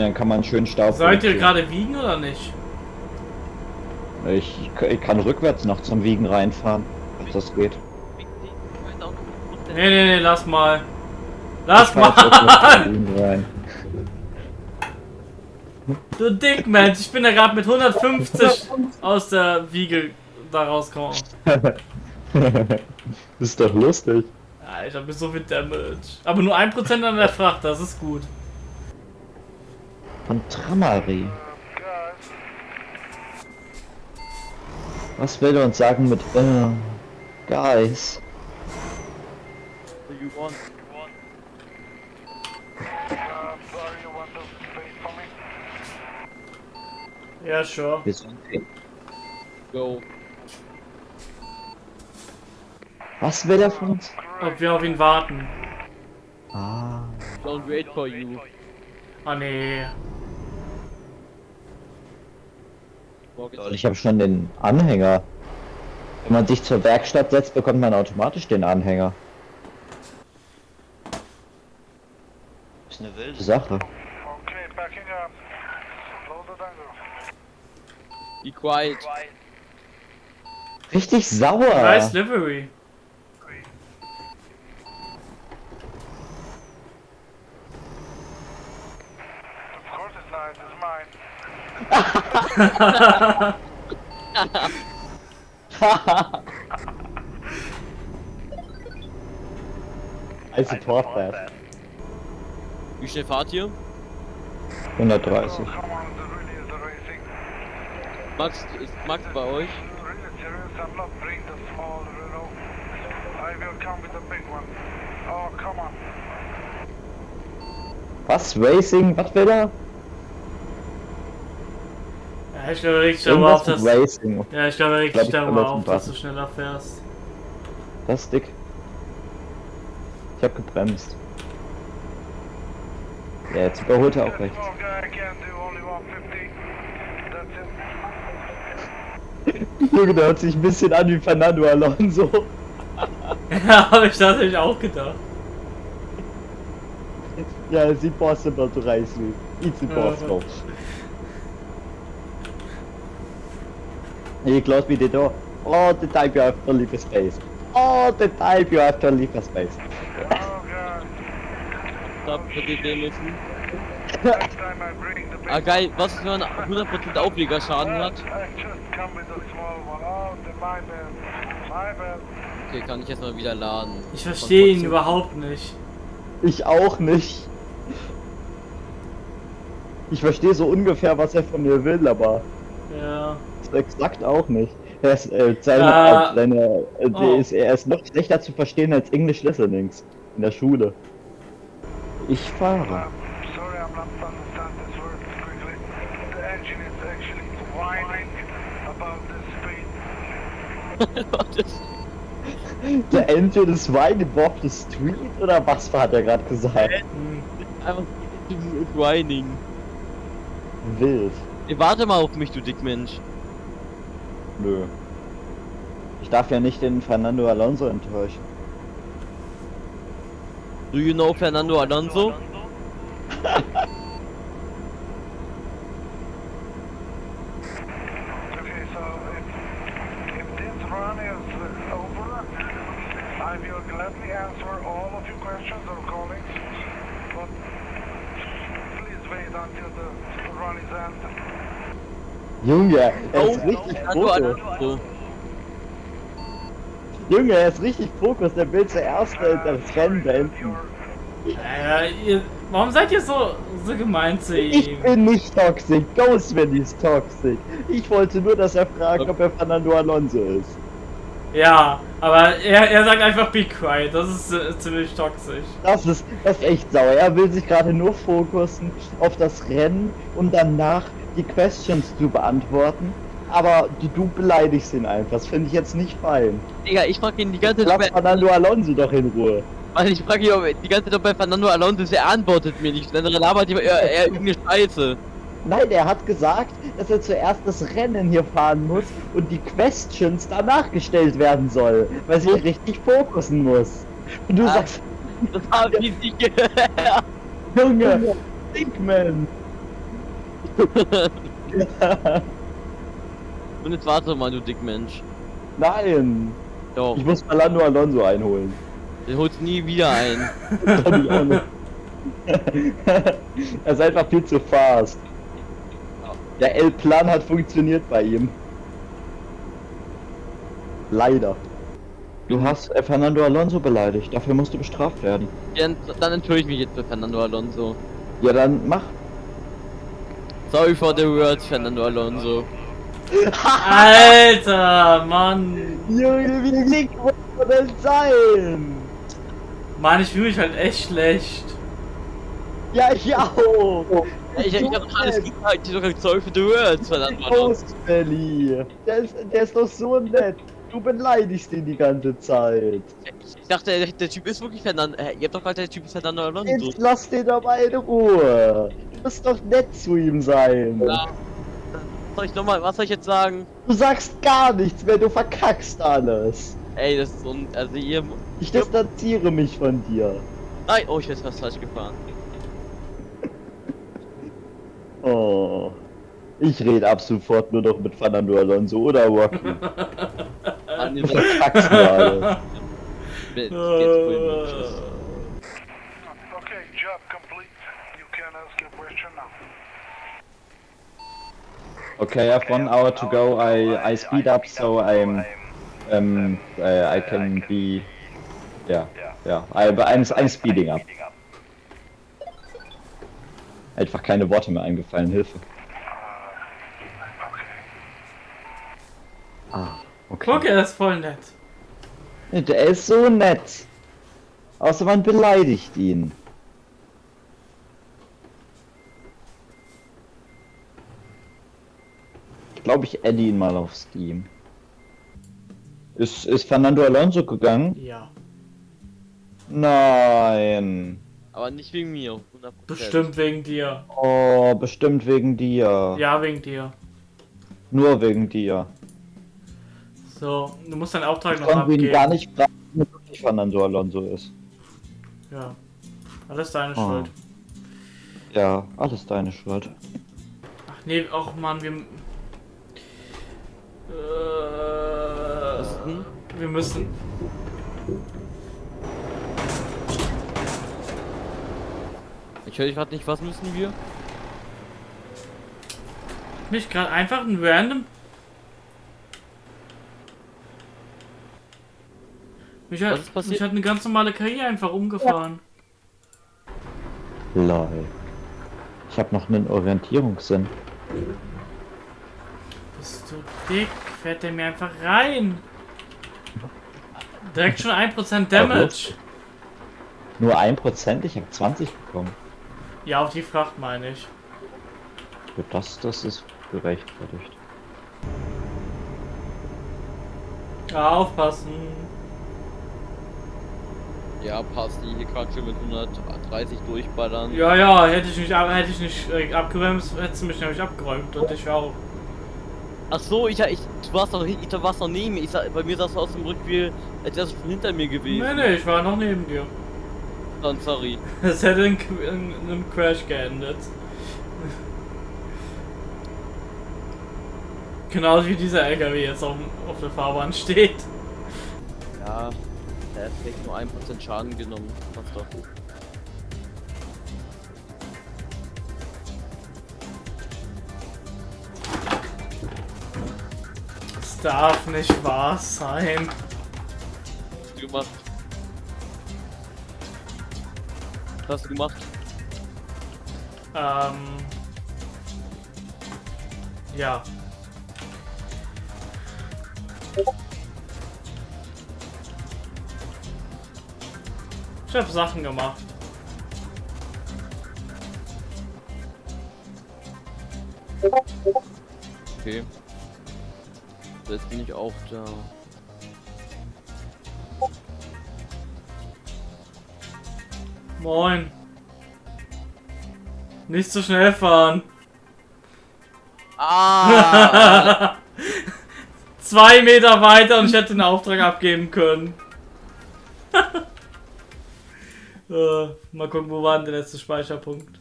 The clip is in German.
dann kann man schön Staub. Sollt ihr gerade wiegen oder nicht? Ich, ich kann rückwärts noch zum Wiegen reinfahren, ob das geht. Nee, nee, nee, lass mal. Lass mal! zum Wiegen rein. Du Dickmensch, ich bin da gerade mit 150 aus der Wiege da rausgekommen. ist doch lustig. Ja, ich habe so viel Damage. Aber nur 1% an der Fracht, das ist gut. Von Tramari. Was will er uns sagen mit äh, Guys? You want? Ja, sure. Sind Go. Was will er von uns? Ob wir auf ihn warten. Ah. Don't wait for you. Ah, nee. Toll, ich habe schon den Anhänger. Wenn man sich zur Werkstatt setzt, bekommt man automatisch den Anhänger. Ist eine wilde Sache. Okay, backing up. Be quiet. Richtig sauer. Nice Livery. Of course it's nice, it's mine. I support that. Wie schnell fahrt ihr? 130. Oh, come on, the really is the racing. Max, ist Max bei euch? Really serious, I'm not bringing the small Renault. I will come with the big one. Oh, come on. Was? Racing? Was will er? Ich glaube darüber auf, Irgendwas dass. Racing. Ja, ich glaube glaub, ich darüber kann auf, das dass du schneller fährst. Das ist dick. Ich hab gebremst. Ja, jetzt überholt er auch That recht. small guy can do only 150. That's it. Junge, der hört sich ein bisschen an wie Fernando Alonso. Ja, habe ich tatsächlich auch gedacht. Ja, it's impossible to race with. It's impossible. He close me the door. All the time you have to leave a space. All the time you have to leave a space. Oh, müssen. Big Ah geil, was ist, wenn man 100% Aufliegerschaden one? hat? I just come with the small one. Oh, the, my bad. My bad. Okay, kann ich jetzt mal wieder laden. Ich verstehe ihn überhaupt nicht. Ich auch nicht. Ich verstehe so ungefähr, was er von mir will, aber Ja. exakt auch nicht. Er ist, äh, seine, Ja. äh, seine, äh, Oh. ist, er ist noch schlechter zu verstehen als English Listenings in der Schule. Ich fahre. Sorry, I'm not to understand this word quickly. The engine is actually whining about the. Der street oder was hat er gerade gesagt? Einfach whining. Wild. Ey, warte mal auf mich, du Dickmensch. Nö. Ich darf ja nicht den Fernando Alonso enttäuschen. Do you know Fernando Alonso? Okay, so if, if this run is uh, over, I will gladly answer all of your questions or callings, but please wait until the, the run is ended. Junge, er Oh, ist richtig Fernando Fokus. Junge, er ist richtig Fokus. Der will zuerst äh, das Rennen beenden. Ja, ihr, warum seid ihr so, so gemein zu Ich ihm? bin nicht toxisch. Ghostman ist toxisch. Ich wollte nur, dass er fragt, ob er Fernando Alonso ist. Ja, aber er, er sagt einfach be quiet. Das ist äh, ziemlich toxisch. Das ist, das ist echt sauer. Er will sich gerade nur fokussen auf das Rennen und danach die Questions zu beantworten. Aber du, du beleidigst ihn einfach. Das finde ich jetzt nicht fein. Digga, ich frag ihn die ganze Zeit, Lass er- Fernando Alonso doch in Ruhe. weil ich frag ihn ob die ganze Zeit, ob bei Fernando Alonso ist, er antwortet mir nicht. Dann labert er, er, er irgendeine Scheiße. Nein, er hat gesagt, dass er zuerst das Rennen hier fahren muss und die Questions danach gestellt werden soll, weil sie richtig fokussen muss. Und du Ah. sagst, Das habe ich nicht gehört. Junge, Dickman. Und jetzt warte mal, du Dickmensch. Nein! Doch, Ich muss Fernando Alonso einholen. den holst nie wieder ein. Er ist einfach viel zu fast. Der L-Plan hat funktioniert bei ihm. Leider. Du hast äh, Fernando Alonso beleidigt, dafür musst du bestraft werden. Dann, dann entschuldige ich mich jetzt bei Fernando Alonso. Ja, dann mach. Sorry for the words, Fernando Alonso. Alter, Mann. Junge, wie dick muss man denn sein? Mann, ich fühle mich halt echt schlecht. Ja, ich auch. Ich, ich hab alles gesagt, ich hab gesagt, sorry for the words, Fernando Alonso. Der ist, der ist doch so nett. Du beleidigst ihn die ganze Zeit. Ich dachte, der, der Typ ist wirklich Fernando. Äh, ihr habt doch gerade der Typ ist Fernando Alonso. Jetzt lass den doch mal in Ruhe. Du musst doch nett zu ihm sein. Ja. Was soll ich nochmal, was soll ich jetzt sagen? Du sagst gar nichts mehr, du verkackst alles. Ey, das ist so ein, also ihr, Ich distanziere mich von dir. nein, oh, ich bin fast falsch gefahren. Oh. Ich rede ab sofort nur noch mit Fernando Alonso oder Rocky. Mann, Du ihr verkackst alles. seid- jetzt wohl nicht. Okay, job complete. You can ask your question now. Okay, I have one hour to go. I I speed up so I'm um uh, I can be yeah yeah I, I'm I'm speeding up. Einfach keine Worte mehr eingefallen. Hilfe. Ah, okay. Guck, er ist voll nett. Der ist so nett. Außer man beleidigt ihn. Glaube, ich adde ihn mal auf Steam. Ist, ist Fernando Alonso gegangen? Ja. Nein. Aber nicht wegen mir, 100%. Bestimmt wegen dir. Oh, bestimmt wegen dir. Ja, wegen dir. Nur wegen dir. So, du musst deinen Auftrag Ich noch abgeben. gar nicht fragen, ob wirklich Fernando Alonso ist. Ja. Alles deine Oh. Schuld. Ja, alles deine Schuld. Ach nee, auch Mann, wir. Äh, wir müssen. Ich höre dich gerade nicht, was müssen wir? Nicht gerade einfach ein random. Mich hat, Was ist passiert? mich hat eine ganz normale KI einfach umgefahren. Lol. Ich habe noch einen Orientierungssinn. Bist du dick? Fährt der mir einfach rein? Direkt schon 1% Damage. Nur 1%? Ich habe 20 bekommen. Ja, auf die Fracht meine ich. Für das, das ist gerechtfertigt. Ja, aufpassen. Ja, passt, die hier gerade schon mit 130 durchballern. Ja, ja, hätte ich nicht, ab- hätte ich nicht äh, abgeräumt, hättest du mich nämlich abgeräumt und ich auch. Ach so, ich, ich, du warst doch, ich, du warst noch neben mir. Ich, bei mir sahst du aus dem Rückspiel, als wärst du schon hinter mir gewesen. Nee, nee, ich war noch neben dir. Dann sorry. Es hätte in, in, in einem Crash geendet. Genauso wie dieser LKW jetzt auf, auf der Fahrbahn steht. Ja, der hat vielleicht nur 1% Schaden genommen. Passt doch. Darf nicht wahr sein. Was hast du gemacht? Was hast du gemacht? Ähm. Ja. Ich habe Sachen gemacht. Okay. Jetzt bin ich auch da. Moin. Nicht so schnell fahren. Ah! Zwei Meter weiter und ich hätte den Auftrag abgeben können. äh, mal gucken, wo war denn der letzte Speicherpunkt?